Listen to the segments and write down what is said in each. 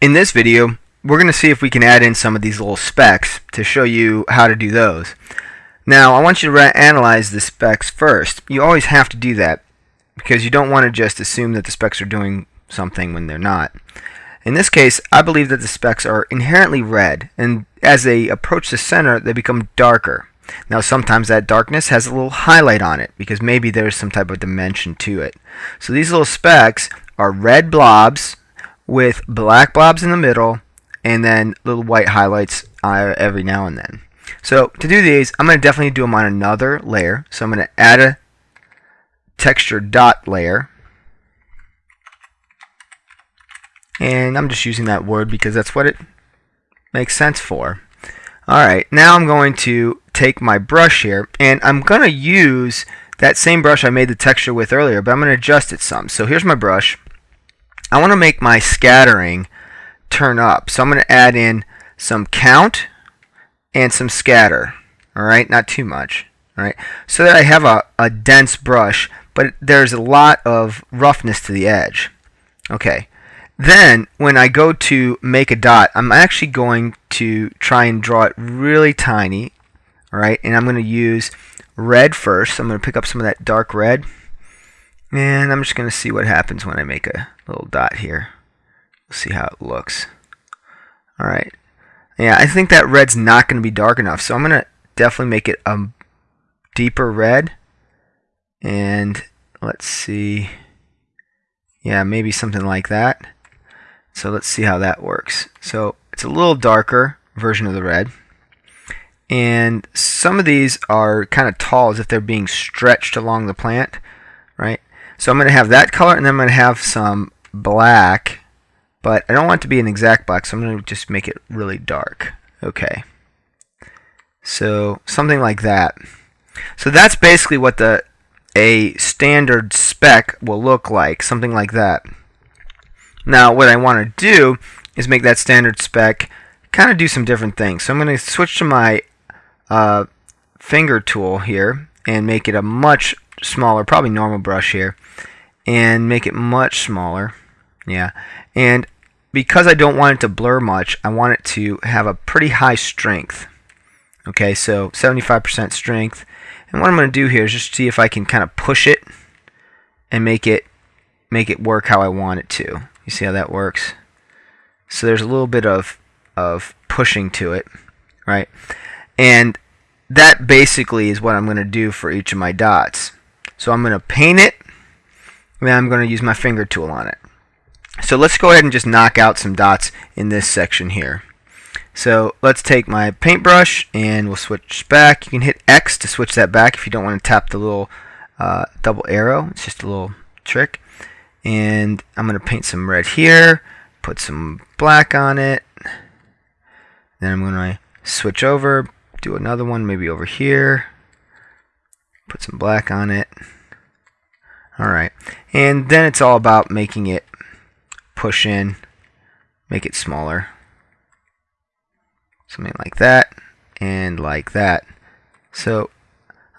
In this video, we're going to see if we can add in some of these little specks to show you how to do those. Now, I want you to analyze the specks first. You always have to do that because you don't want to just assume that the specks are doing something when they're not. In this case, I believe that the specks are inherently red, and as they approach the center, they become darker. Now, sometimes that darkness has a little highlight on it because maybe there's some type of dimension to it. So these little specks are red blobs with black blobs in the middle and then little white highlights uh, every now and then. So to do these, I'm going to definitely do them on another layer. So I'm going to add a texture dot layer. And I'm just using that word because that's what it makes sense for. Alright, now I'm going to take my brush here and I'm going to use that same brush I made the texture with earlier, but I'm going to adjust it some. So here's my brush. I want to make my scattering turn up. So I'm going to add in some count and some scatter. Alright, not too much. Alright, so that I have a, a dense brush, but there's a lot of roughness to the edge. Okay, then when I go to make a dot, I'm actually going to try and draw it really tiny. Alright, and I'm going to use red first. So I'm going to pick up some of that dark red. And I'm just going to see what happens when I make a little dot here. See how it looks. Alright. Yeah, I think that red's not going to be dark enough. So I'm going to definitely make it a deeper red. And let's see. Yeah, maybe something like that. So let's see how that works. So it's a little darker version of the red. And some of these are kind of tall as if they're being stretched along the plant, right? So I'm going to have that color and then I'm going to have some black, but I don't want it to be an exact black, so I'm going to just make it really dark. Okay. So something like that. So that's basically what the a standard speck will look like, something like that. Now what I want to do is make that standard speck kind of do some different things. So I'm going to switch to my uh, finger tool here and make it a much smaller, probably normal brush here, and make it much smaller. Yeah, and because I don't want it to blur much, I want it to have a pretty high strength. Okay, so 75% strength. And what I'm going to do here is just see if I can kind of push it and make it make it work how I want it to. You see how that works? So there's a little bit of of pushing to it, right? And that basically is what I'm going to do for each of my dots. So I'm going to paint it, and then I'm going to use my finger tool on it. So let's go ahead and just knock out some dots in this section here. So let's take my paintbrush and we'll switch back. You can hit X to switch that back if you don't want to tap the little uh, double arrow. It's just a little trick. And I'm going to paint some red here, put some black on it. Then I'm going to switch over, do another one maybe over here put some black on it. Alright, and then it's all about making it push in, make it smaller. Something like that, and like that. So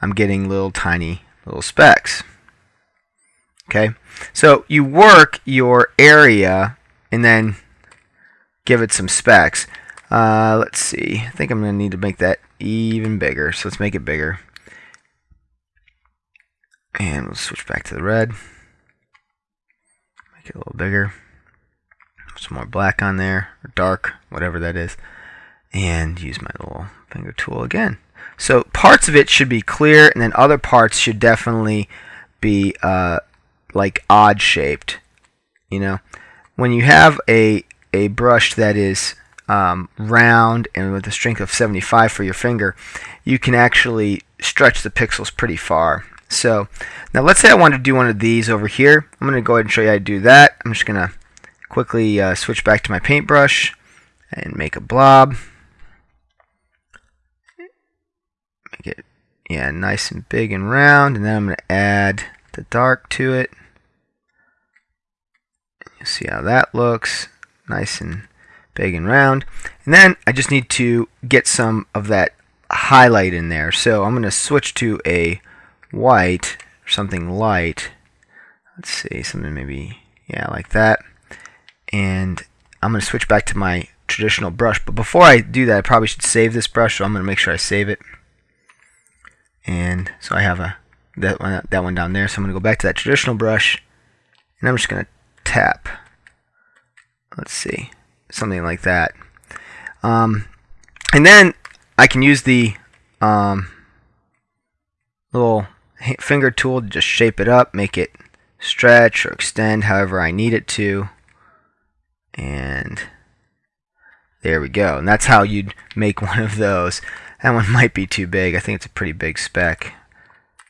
I'm getting little tiny little specks. Okay, so you work your area and then give it some specks. Uh, let's see, I think I'm going to need to make that even bigger, so let's make it bigger. And we'll switch back to the red. Make it a little bigger. Some more black on there, or dark, whatever that is. And use my little finger tool again. So parts of it should be clear, and then other parts should definitely be uh, like odd shaped. You know, when you have a a brush that is um, round and with a strength of 75 for your finger, you can actually stretch the pixels pretty far. So now let's say I want to do one of these over here. I'm going to go ahead and show you how to do that. I'm just going to quickly uh, switch back to my paintbrush and make a blob. Make it yeah nice and big and round and then I'm going to add the dark to it. You see how that looks nice and big and round and then I just need to get some of that highlight in there so I'm going to switch to a white or something light let's see something maybe yeah like that and I'm going to switch back to my traditional brush. But before I do that, I probably should save this brush, so I'm going to make sure I save it. And so I have a that one, that one down there. So I'm going to go back to that traditional brush, and I'm just going to tap. Let's see, something like that. Um, and then I can use the um, little finger tool to just shape it up, make it stretch or extend however I need it to. And there we go. And that's how you'd make one of those. That one might be too big. I think it's a pretty big speck.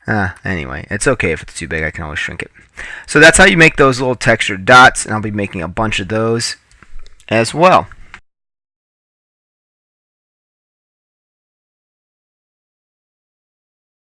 Uh, anyway, it's okay if it's too big. I can always shrink it. So that's how you make those little textured dots. And I'll be making a bunch of those as well.